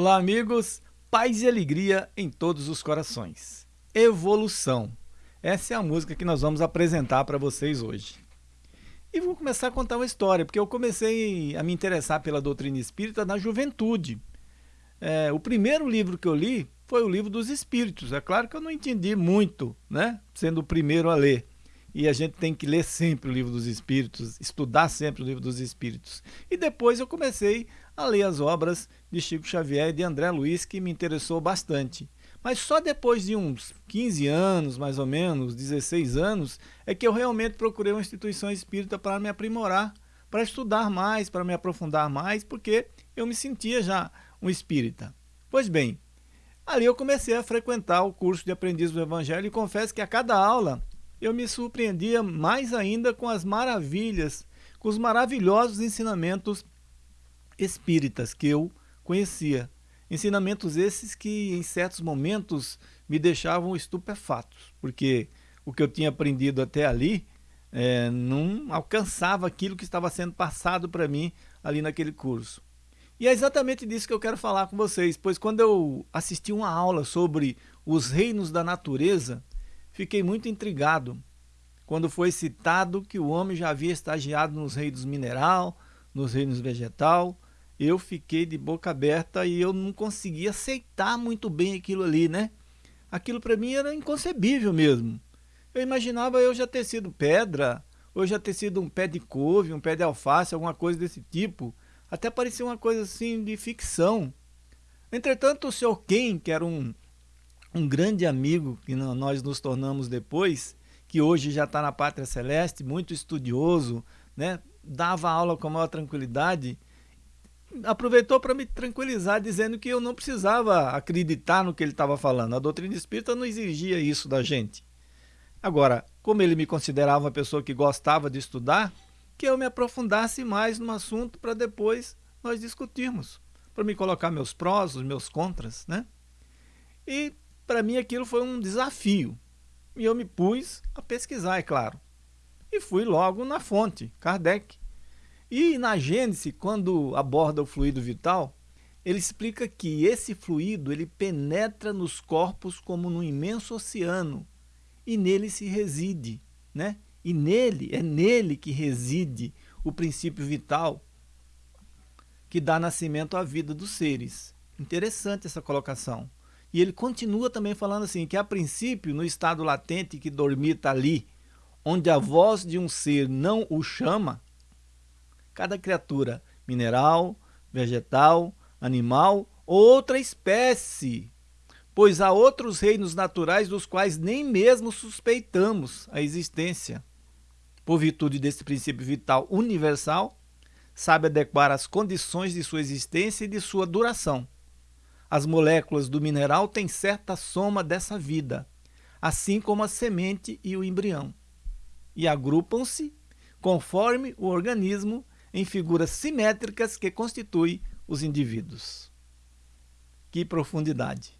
Olá, amigos. Paz e alegria em todos os corações. Evolução. Essa é a música que nós vamos apresentar para vocês hoje. E vou começar a contar uma história, porque eu comecei a me interessar pela doutrina espírita na juventude. É, o primeiro livro que eu li foi o livro dos Espíritos. É claro que eu não entendi muito, né? Sendo o primeiro a ler e a gente tem que ler sempre o livro dos Espíritos, estudar sempre o livro dos Espíritos. E depois eu comecei a ler as obras de Chico Xavier e de André Luiz, que me interessou bastante. Mas só depois de uns 15 anos, mais ou menos, 16 anos, é que eu realmente procurei uma instituição espírita para me aprimorar, para estudar mais, para me aprofundar mais, porque eu me sentia já um espírita. Pois bem, ali eu comecei a frequentar o curso de aprendiz do Evangelho e confesso que a cada aula eu me surpreendia mais ainda com as maravilhas, com os maravilhosos ensinamentos espíritas que eu conhecia. Ensinamentos esses que em certos momentos me deixavam estupefatos, porque o que eu tinha aprendido até ali é, não alcançava aquilo que estava sendo passado para mim ali naquele curso. E é exatamente disso que eu quero falar com vocês, pois quando eu assisti uma aula sobre os reinos da natureza, Fiquei muito intrigado quando foi citado que o homem já havia estagiado nos reinos mineral, nos reinos vegetal. Eu fiquei de boca aberta e eu não conseguia aceitar muito bem aquilo ali, né? Aquilo para mim era inconcebível mesmo. Eu imaginava eu já ter sido pedra, ou já ter sido um pé de couve, um pé de alface, alguma coisa desse tipo. Até parecia uma coisa assim de ficção. Entretanto, o senhor Ken, que era um um grande amigo que nós nos tornamos depois, que hoje já está na Pátria Celeste, muito estudioso, né? dava aula com a maior tranquilidade, aproveitou para me tranquilizar, dizendo que eu não precisava acreditar no que ele estava falando. A doutrina espírita não exigia isso da gente. Agora, como ele me considerava uma pessoa que gostava de estudar, que eu me aprofundasse mais no assunto para depois nós discutirmos, para me colocar meus prós, os meus contras, né? E para mim aquilo foi um desafio. E eu me pus a pesquisar, é claro. E fui logo na fonte, Kardec. E na Gênese, quando aborda o fluido vital, ele explica que esse fluido ele penetra nos corpos como num imenso oceano e nele se reside, né? E nele, é nele que reside o princípio vital que dá nascimento à vida dos seres. Interessante essa colocação. E ele continua também falando assim, que a princípio, no estado latente que dormita ali, onde a voz de um ser não o chama, cada criatura, mineral, vegetal, animal, outra espécie, pois há outros reinos naturais dos quais nem mesmo suspeitamos a existência. Por virtude desse princípio vital universal, sabe adequar as condições de sua existência e de sua duração as moléculas do mineral têm certa soma dessa vida, assim como a semente e o embrião, e agrupam-se conforme o organismo em figuras simétricas que constituem os indivíduos. Que profundidade!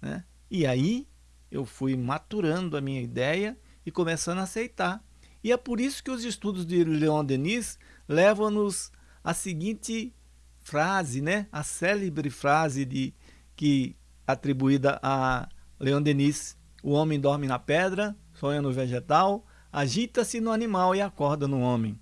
Né? E aí eu fui maturando a minha ideia e começando a aceitar. E é por isso que os estudos de Leon Denis levam-nos à seguinte frase, né? a célebre frase de, que atribuída a Leon Denis, o homem dorme na pedra, sonha no vegetal, agita-se no animal e acorda no homem.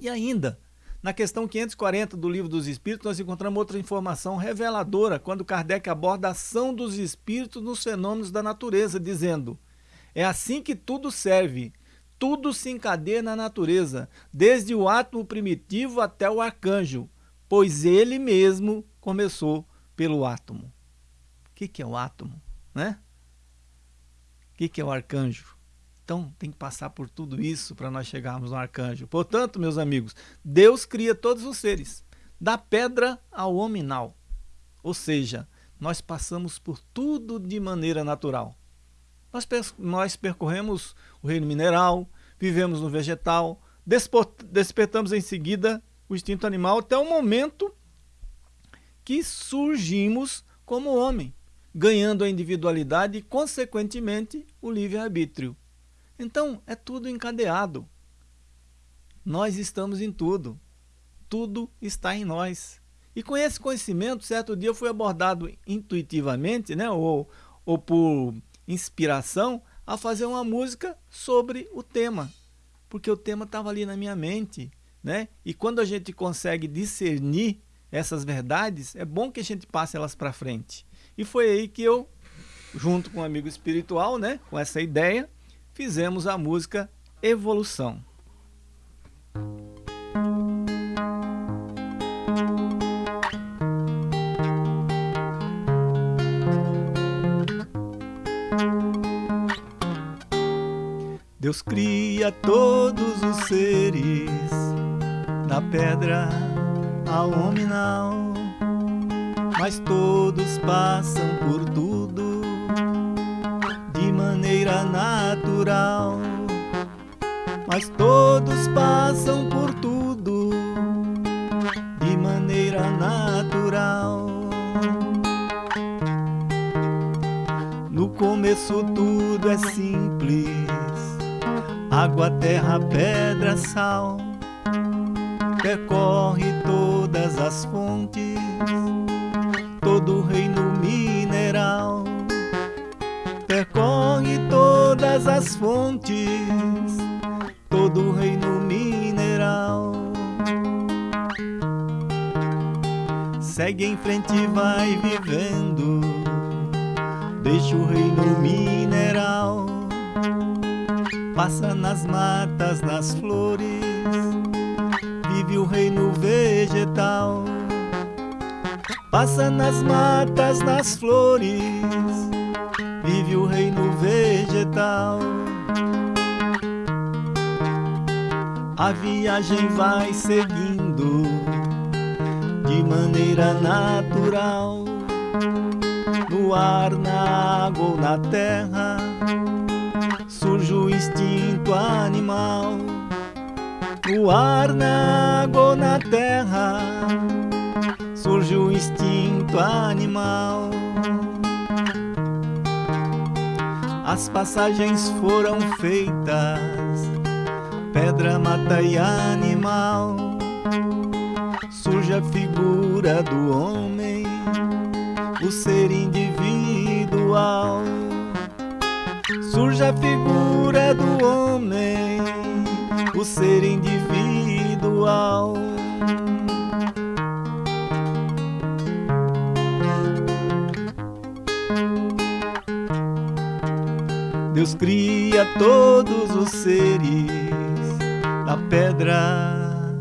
E ainda, na questão 540 do Livro dos Espíritos, nós encontramos outra informação reveladora quando Kardec aborda a ação dos espíritos nos fenômenos da natureza, dizendo: É assim que tudo serve, tudo se encadeia na natureza, desde o átomo primitivo até o arcanjo, pois ele mesmo começou pelo átomo. O que, que é o átomo? Né? O que, que é o arcanjo? Então tem que passar por tudo isso para nós chegarmos no arcanjo. Portanto, meus amigos, Deus cria todos os seres, da pedra ao hominal. Ou seja, nós passamos por tudo de maneira natural. Nós, nós percorremos o reino mineral, vivemos no vegetal, despertamos em seguida o instinto animal até o momento que surgimos como homem, ganhando a individualidade e, consequentemente, o livre-arbítrio. Então, é tudo encadeado. Nós estamos em tudo. Tudo está em nós. E com esse conhecimento, certo dia eu fui abordado intuitivamente, né, ou, ou por inspiração, a fazer uma música sobre o tema, porque o tema estava ali na minha mente, né? E quando a gente consegue discernir essas verdades, é bom que a gente passe elas para frente. E foi aí que eu, junto com um amigo espiritual, né, com essa ideia, fizemos a música Evolução. Deus cria todos os seres, da pedra ao nominal, mas todos passam por tudo natural. Mas todos passam por tudo de maneira natural. No começo tudo é simples água, terra, pedra, sal, percorre todas as fontes, todas as fontes, todo o reino mineral. Segue em frente e vai vivendo, deixa o reino mineral Passa nas matas, nas flores, vive o reino vegetal. Passa nas matas, nas flores, vive o reino vegetal. A viagem vai seguindo de maneira natural, no ar, na água ou na terra surge o instinto animal. No ar, na água ou na terra, surge o instinto animal. As passagens foram feitas, pedra, mata e animal. Surge a figura do homem, o ser individual surge a figura do homem, o ser individual. Deus cria todos os seres, da pedra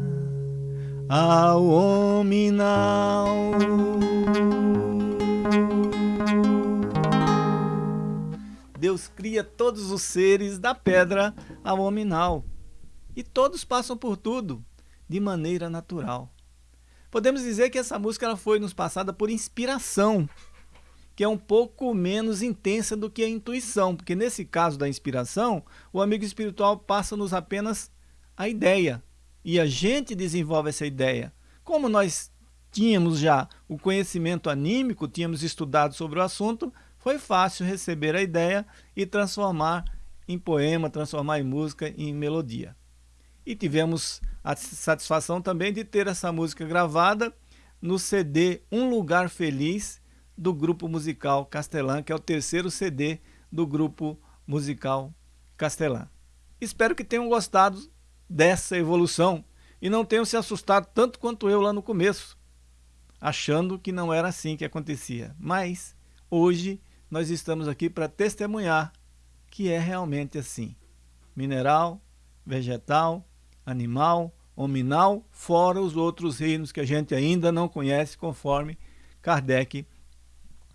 ao hominal. Deus cria todos os seres da pedra ao hominal. E todos passam por tudo de maneira natural. Podemos dizer que essa música ela foi nos passada por inspiração, que é um pouco menos intensa do que a intuição, porque nesse caso da inspiração, o amigo espiritual passa-nos apenas a ideia, e a gente desenvolve essa ideia. Como nós tínhamos já o conhecimento anímico, tínhamos estudado sobre o assunto, foi fácil receber a ideia e transformar em poema, transformar em música, em melodia. E tivemos a satisfação também de ter essa música gravada no CD Um Lugar Feliz do grupo musical Castelã, que é o terceiro CD do grupo musical Castelã. Espero que tenham gostado dessa evolução e não tenham se assustado tanto quanto eu lá no começo, achando que não era assim que acontecia. Mas hoje nós estamos aqui para testemunhar que é realmente assim. Mineral, vegetal, animal, hominal, fora os outros reinos que a gente ainda não conhece, conforme Kardec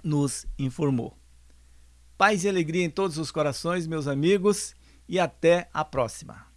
nos informou. Paz e alegria em todos os corações, meus amigos, e até a próxima.